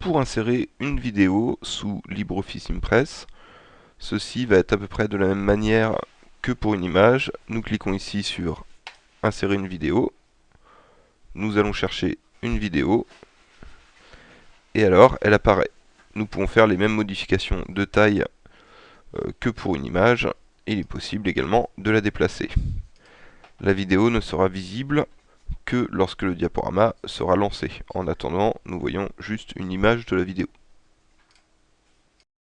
pour insérer une vidéo sous LibreOffice Impress. Ceci va être à peu près de la même manière que pour une image. Nous cliquons ici sur Insérer une vidéo. Nous allons chercher une vidéo. Et alors, elle apparaît. Nous pouvons faire les mêmes modifications de taille euh, que pour une image. Il est possible également de la déplacer. La vidéo ne sera visible que lorsque le diaporama sera lancé. En attendant, nous voyons juste une image de la vidéo.